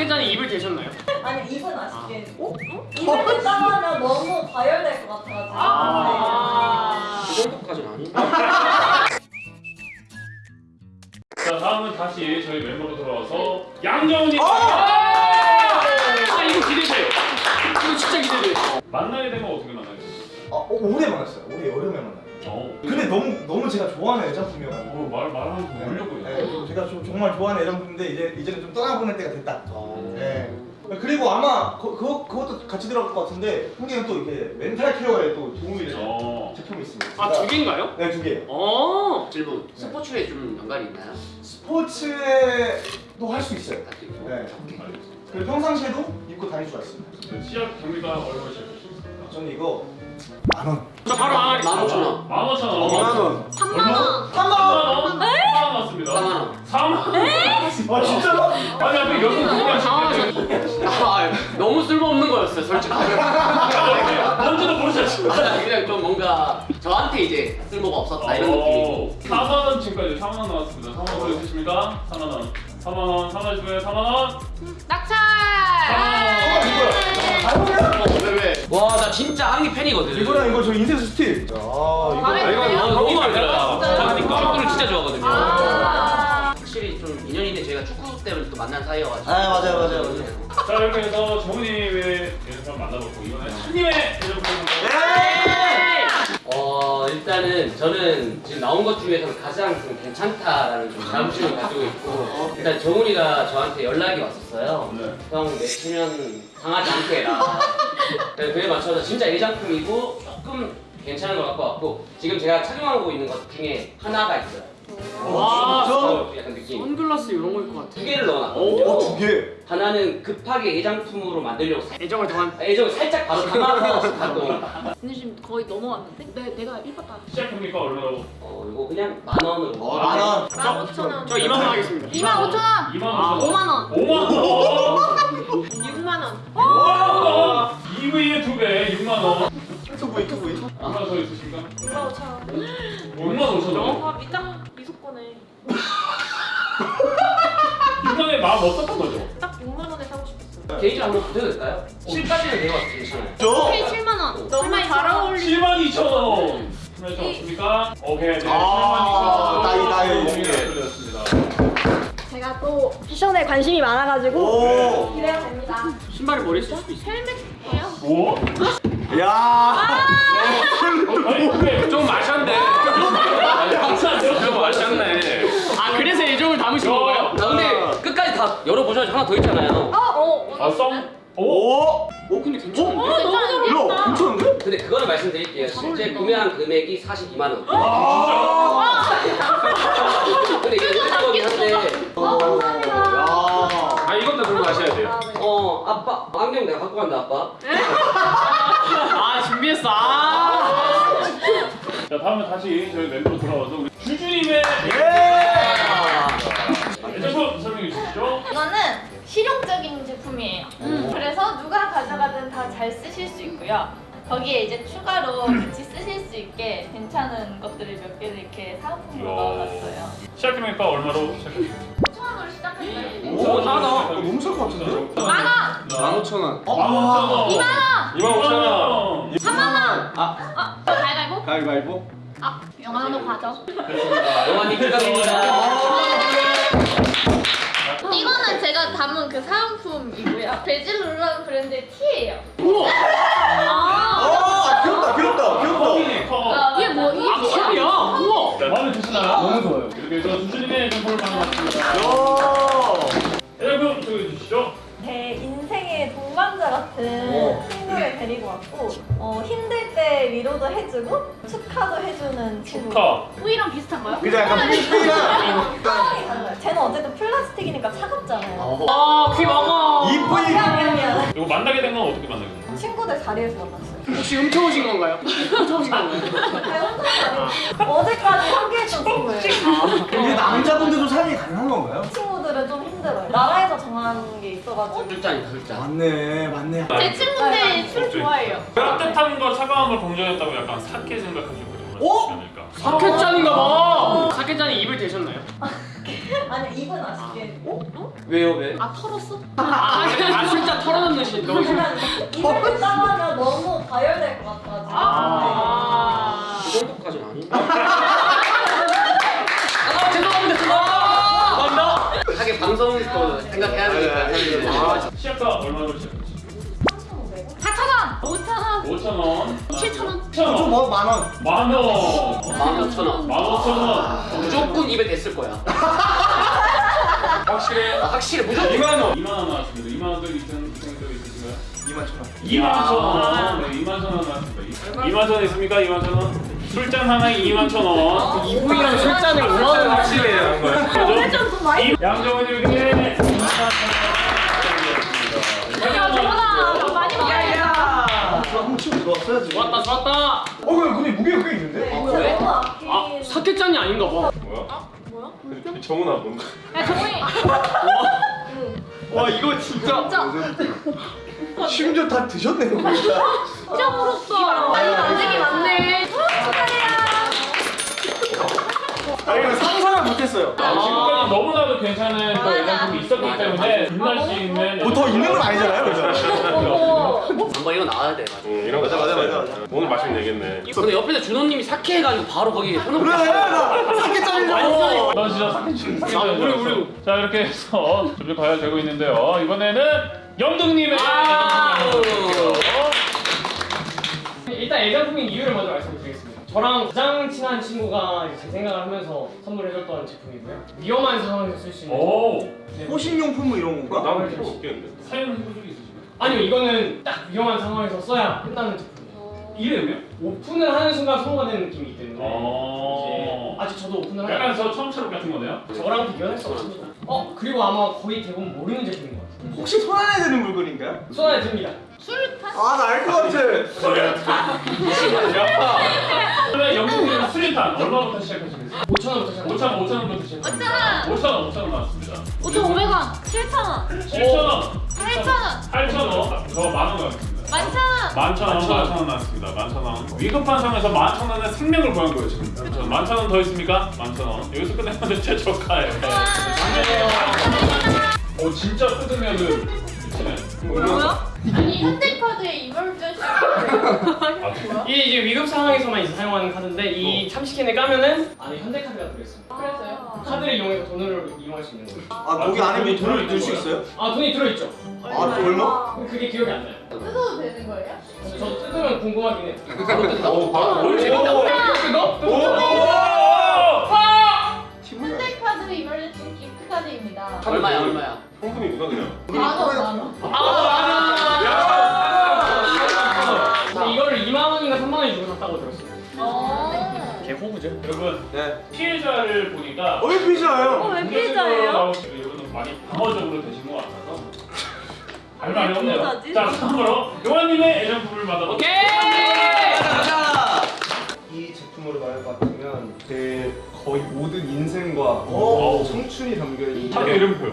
사케잔이 입을 대셨나요? 아니 입은 아쉽게. 어? 입을 됐다면 너무 과열될 것 같아가지고. 아. 그 정도까지는 아닌데. 자 다음은 다시 저희 멤버로 돌아와서 양정훈이 아 이거 기대돼요. 이거 진짜 기대돼. 만나게 되면 어떻게 만나요? 아, 어, 올해 만났어요. 올해 여름에 만났어요. 어. 근데 너무 너무 제가 좋아하는 애장품이어가지고. 어, 말 말하면 좀 울려고요. 네, 좀 제가 좀 정말 좋아하는 애장품인데 이제 이제는 좀 떠나보낼 때가 됐다. 어. 네. 그리고 아마 그, 그거 그것도 같이 들어갈 것 같은데 한개는 또 이렇게 mental care에 또 도움이 되는 어. 제품이 있습니다. 아 두 개인가요? 네, 두 개예요. 어. 질문. 스포츠에 좀 연관이 있나요? 스포츠에도 할 수 있어요. 할수 있고. 네. 알겠습니다. 그리고 평상시에도 입고 다닐 수가 있습니다. 네, 시작 경매가 얼마 시작하셨습니까? 저는 이거 만 원. 저 바로 만 하겠습니다. 오천 원. 만 오천 원. 원. 3만 원. 3만 원. 3만 원 맞습니다. 4만 원. 4만 원. 아 진짜로? 아니 앞에 여기 누가 당황하셨어요. 아, 너무 쓸모없는 거였어요, 솔직히. 뭔지도 모르셨죠? 아, 그냥 좀 뭔가 저한테 이제 쓸모가 없었다 이런 느낌이고. 4만 원 지금까지 4만 원 나왔습니다. 4만 원 보여주십니까? 4만 원. 4만 원. 4만 원 주고요. 4만 원. 낙찰! 4만 원. 어, 왜 왜? 와, 나 진짜 한기 팬이거든. 이거랑 이거 저 인쇄 스틸. 아 이거. 아, 이거? 너무 마음에 들어요. 진짜요? 저는 축구를 진짜 좋아하거든요. 아. 확실히 좀 인연인데 제가 축구 때문에 또 만난 사이여가지고. 아, 맞아요, 맞아요, 맞아요. 자 이렇게 해서 정훈님의 예전을 만나봤고 이번에 찬님의 예전을 어 일단은 저는 지금 나온 것 중에서 가장 좀 괜찮다라는 좀 자부심을 가지고 있고 일단 정훈이가 저한테 연락이 왔었어요. 네. 형 내치면 상하지 않게 해라. 그래서 그에 맞춰서 진짜 애장품이고 조금 괜찮은 걸 갖고 왔고 지금 제가 착용하고 있는 것 중에 하나가 있어요. 와. 저 약간 느낌. 선글라스 이런 거일 것두 같아. 개를 넣어놨거든요. 어, 두 개. 하나는 급하게 애장품으로 만들려고 사- 애정을 더한. 애정을 살짝 바로 담아서 갖고. 근데 지금 거의 넘어왔는데? 내, 내가 이뻤다. 시작 경비가 얼마로? 어 이거 그냥 만 원으로. 어, 만 원. 15,000원. 저 2만 원 하겠습니다. 25,000원! 2만 아, 5천 5만 원. 5만 원. 6만 원. 5만 원. 2V의 두 배, 6만 원. 투부이 투부이. 얼마 더 있으십니까? 6만 5천 원. 6만 5천 원. 아, 밑장. 6만 원에 마음 없었던 거죠? 게이지 한번 붙여도 될까요? 7까지는 내려와서 괜찮아요. 저. 오케이, 7만 원. 너무 잘 어울리 7만 2천 원. 7만 2천 원 없습니까? 오케이, 네. 아, 7만 2천 원. 나이, 나이. 제가 또 패션에 관심이 많아가지고 오. 기대가 됩니다. 신발이 머리에 쓸 수도 있어. 헬멧이에요? 오? 야. 좀 마셨네. 좀 마셨네. 아 그래서 애정을 담으신 건가요? 아 근데 끝까지 다 열어보셔야지 하나 더 있잖아요. 아, 썸? 오? 오. 오 근데 괜찮은데? 어, 너무 잘 야, 괜찮은데? 근데 그거는 말씀드릴게요. 실제 구매한 금액이 42만 원. 아. 근데 이게 의외적이긴 한데 어, 감사합니다. 야. 아 이것도 그럼 마셔야 돼요. 아, 네. 어 아빠 안경 내가 갖고 간다 아빠. 아 준비했어. 아. 자, 다음은 다시 저희 멤버로 돌아와서 우리 주주님의 예. 제품이에요. 그래서 누가 가져가든 다 잘 쓰실 수 있고요. 거기에 이제 추가로 같이 쓰실 수 있게 괜찮은 것들을 몇 개를 이렇게 사은품으로 넣어놨어요. 시작해보니까 얼마로 시작했어요? 5,000원으로 시작했어요. 오, 하나. 너무 쌀것 같은데? 만 원! 15,000원. 어? 15,000원. 2만 원! 25,000원. 3만 원! 아, 가위바위보? 가위바위보. 아, 가죠. 됐습니다. 영환이 축하드립니다. 이거는 제가 담은 그 사은품이고요. 베질루라는 브랜드의 티예요. 아, 아, 귀엽다, 귀엽다, 귀엽다. 컵. 이게 뭐, 이게 아 컵이야? 우와. 자, 마음에 드시나요? 너무 좋아요. 이렇게 해서 주주님의 예전품을 만나봤습니다. 야. 예전품 소개해 주시죠. 제 인생의 동반자 같은 어. 친구를 데리고 왔고 어, 힘들 때 위로도 해주고 축하도 해주는 친구. 축하. 뿌이랑 비슷한가요? 그냥 약간 상황이 달라요. 쟤는 어쨌든 플라스틱이니까 차갑잖아요. 아, 귀 먹어. 이쁘이. 미안. 이거 만나게 된 건 어떻게 만나게 된 거예요? 친구들 자리에서 만났어요. 혹시 훔쳐오신 건가요? 훔쳐오신 건가요? 네, 혼자 아니고 어제까지 함께했던 친구예요. 이게 남자분들도 사용이 가능한 건가요? 친구들은 좀 힘들어요. 나라에서 정한 게 있어가지고. 술잔이다 술잔. 맞네, 맞네. 제 친구들 술 좋아해요. 따뜻함과 차가움을 공존했다고 약간 사케 그런 어? 않을까? 사케잔인가 봐. 사케잔이 입을 대셨나요? 아니 입은 아쉽게. 왜요 왜? 아 털었어? 아, 아 진짜 털어놓는 시 너무 싫어. 입을 따하면 너무 과열될 것 같아가지고. 아. 그 정도까지는 아닌데. 아 죄송합니다. 죄송합니다. 하긴 방송도 생각해야 되니까. 아, 시작가 얼마로? 4,000원! 5,000원! 5,000원 7,000원! 7,000원 좀뭐 만원. 만원 만 오천 원. 15,000원 무조건 입에 댔을 거야. 확실해 아, 확실히 무조건. 2만 원 2만 원 나왔습니다 2만 원도 있은 생각 있으신가요? 2만 천 원. 2만 천 원. 네, 2만 천원 나왔습니다. 2만 천원 있습니까? 2만 천 원. 술잔 하나에 2만 천 원. 이분이랑 술잔을 5만 원 확실해요. 오늘 좀 많이. 양정은님께 2 무게가 꽤 있는데? 아, 그래? 너무 아끼는. 아 사케짠이 아닌가 봐. 뭐야? 정훈아 뭔가. 야, 정훈이. 와 이거 진짜. 진짜. 심지어 다 드셨네요, 진짜. 진짜 부럽다. 아니, 만들기 많네. 아니, 이거 상상을 못했어요. 지금까지 너무나도 괜찮은 또 예상품이 있었기 때문에 빛날 수 있는 뭐더 있는 건 아니잖아요, 그죠? 한번 이거 나와야 돼. 맞아. 응, 이런 거 맞아, 맞아. 맞아, 맞아. 오늘 마시면 되겠네. 근데 옆에서 준호님이 사케 해가지고 바로 거기 해놓고. 그래, 나 사케 짜리려고. 넌 진짜 사기 치 사기 아, 우리. 우리. 자 이렇게 해서 점점 가야되고 있는데요. 이번에는 영등님의 일단 애장품인 이유를 먼저 말씀드리겠습니다. 저랑 가장 친한 친구가 제 생각을 하면서 선물해줬던 제품이고요. 위험한 상황에서 쓸 수 있는. 오. 호신용품 뭐 이런 건가? 나는 필요 없겠는데. 사용해본 적이 있으신가요? 아니요 이거는 딱 위험한 상황에서 써야 끝나는 제품이에요. 이름이요? 오픈을 하는 순간 소모가 되는 느낌이 있기 때문에 어. 이제 아직 저도 오픈을 하지 약간 저 처음 처럼 같은 거네요. 저랑 비교할 수 없습니다. 어 그리고 아마 거의 대부분 모르는 제품인 것 같아요. 혹시 손 안에 드는 물건인가요? 손 안에 듭니다. 수류탄? 아, 나 알 것 같아. 그러면 영둥님 수류탄 얼마부터 시작하시겠어요? 5천 원부터 시작. 5천 5천 원부터 시작합니다. 5,000원! 5천 원 5천 원 나왔습니다. 5,500원! 7,000원! 7천 원, 8,000원! 만천 원, 만천 원 나왔습니다. 만천 원. 위급한 상황에서 만천 원에 생명을 구한 거예요 지금. 저 만천 원 더 있습니까? 만천 원. 여기서 끝내면 최저가예요. 오 진짜 뜯으면은 미치네. 뭐야? 아니 현대카드에 이멀전시 아, 이게 이제 위급 상황에서만 이제 사용하는 카드인데 이 참시캔을 까면은 안에 현대카드가 들어있습니다. 그래서요? 카드를 이용해서 돈을 이용할 수 있는 거예요. 아, 거기 안에 뭐 돈을 넣을 수 있어요? 아 돈이 들어있죠. 아, 또 얼마? 그게 기억이 안 나요. 뜯어도 되는 거예요? 저 뜯으면 궁금하긴 해요. 바로. 오, 바로 오, 재밌다. 뜯어? 현대카드 이멀전시 기프트카드입니다. 얼마야 얼마야? 성분이구나 그냥. 만원 만원. 근데 어. 개 호구죠. 여러분 네. 피해자를 보니까 어, 왜 피자예요? 왜 피해자예요? 이분은 많이 방어적으로 되신 것 같아서 할 말이 없네요. 자 다음으로 용환님의 애정품을 받아볼게요. 오케이. 이 제품으로 말할 것 같으면 제 거의 모든 인생과 오. 청춘이 담겨 있는 학교 이름 보여.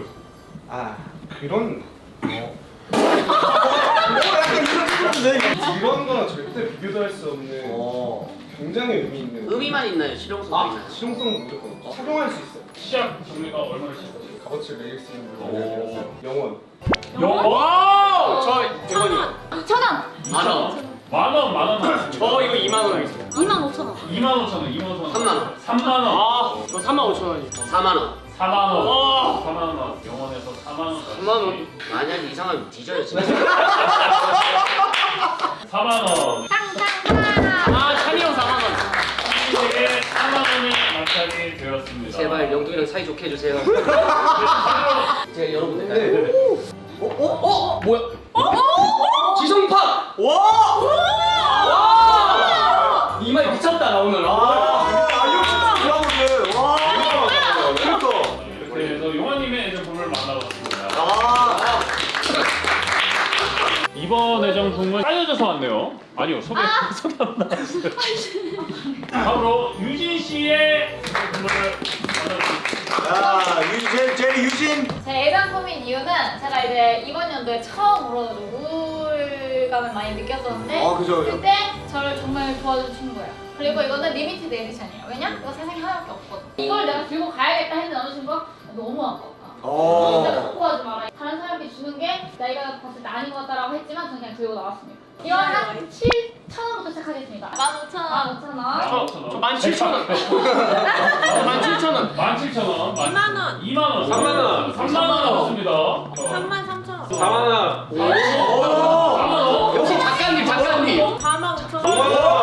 아 그런 어, 어, 약간 이런 느낌인데. 이런 거랑 절대 비교도 할 수 없는 어. 굉장히 의미 있는 의미만 있나요? 실용성도 아 있나요? 실용성도 무조건 있죠. 착용할 수 있어요 시작 정리가 얼마나 시작하세요? 값어치를 매길 수 있는 오. 물건이라서 영원 영 와우. 저 100원이요. 2,000원! 만 원. 만 원, 만원 나왔습니다. 저 이거 2만 원 하겠습니다. 25,000원! 2만 5천 원, 2만 5천 원. 3만 원. 3만 원. 아, 저 3만 5천 원이. 4만 원. 4만 원. 와. 4만 원 나왔어. 영원에서 4만 원. 4만 원. 만약에 이상하면 뒤져요 진짜. 4만 원. 탕탕탕! 되었습니다. 제발 영둥이랑 사이 좋게 해주세요. 제가 열어본 네. 어, 어, 어? 뭐야? 지성팍! 와! 와! 짜여져서 왔네요. 아니요, 소개, 소개 안 나왔어요. 다음으로 유진 씨의. 야, 유진, 제, 제 유진. 제 애장품인 이유는 제가 이제 이번 연도에 처음으로 우울감을 많이 느꼈었는데 아, 그죠, 그죠. 그때 저를 정말 도와준 친구예요. 그리고 이거는 limited edition이에요. 왜냐? 이거 세상에 하나밖에 없거든. 이걸 내가 들고 가야겠다 했는데 어느 친구가 너무 아깝다. 어. 진짜 갖고 가지 마라. 다른 사람들이 주는 게 내가 봤을 때 아닌 것 같다라고 했지만 저는 그냥 들고 나왔습니다. 이거 한 7,000원부터 시작하겠습니다. 15,000원. 15,000원. 저 17,000원. 17,000원. 17,000원. 2만 원. 2만 원. 3만 원. 3만 원 나왔습니다. 3만 3천 원. 4만 원. 4만 원. 역시 작가님 작가님 4만 5천 5만 원.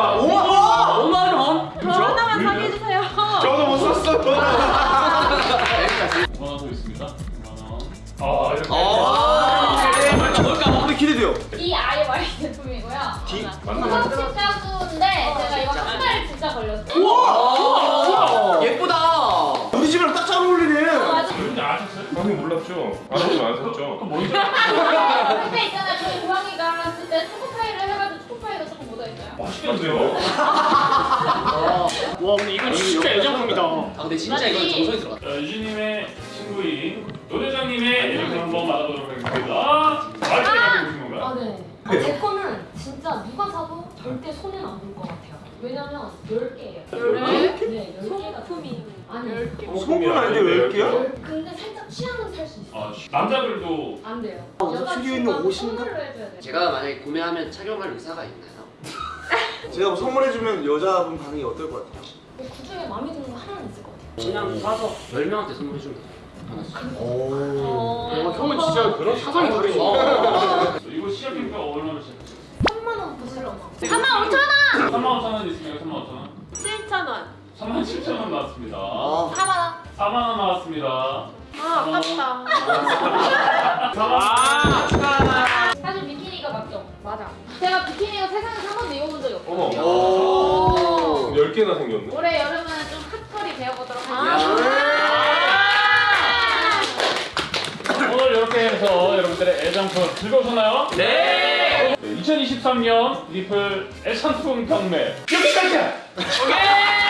아셨어요? 아니 몰랐죠. 알았으면 안 샀죠. 또 뭔지 근데 있잖아요. 저희 고양이가 했을 때 초코파이를 해가지고 초코파이가 조금 묻어있어요. 맛있겠는데요? 와 근데 이건 진짜 애정품이다. 아 근데 진짜 이건 정성이 들어갔다 자, 유진님의 친구인 노대장님의 애정품 한번 받아보도록 하겠습니다. 아, 제 거는 진짜 누가 사도 절대 손해는 안볼 것 같아요. 왜냐면 10개예요. 10개? 네, 10개가 소품이. 아니, 소문 아닌데 왜 이렇게요? 열- 근데 살짝 취향은 살 수 있어요. 아, 씨. 남자들도 안 돼요. 어, 특유 있는 옷인가? 선물로 해줘야 돼요. 제가 만약에 구매하면 착용할 의사가 있나요? 제가 뭐 선물해주면 여자분 반응이 어떨 것 같아요? 그 중에 마음에 드는 거 하나는 있을 것 같아요. 그냥 사서 10명한테 선물해주면 돼요 하나씩 오. 어, 형은 진짜 그런 사상이 다르지. 시작해니까 얼마나 시작했어요? 3만 원부터 시작하나? 3만 5천 원! 3만 5천 원 있으니까 3만 5천 원 7천 원. 3만 7천 원 나왔습니다 아. 4만 원. 4만 원 나왔습니다 아, 아깝다. 4만 원 사실 비키니가 맞죠? 맞아. 제가 비키니가 세상에서 한 번도 입어본 적이 어머. 없거든요. 오. 10개나 생겼네. 올해 여름은 해서 여러분들의 애장품 즐거우셨나요? 네 2023년 리플 애상품 경매 여기까지야! 오케이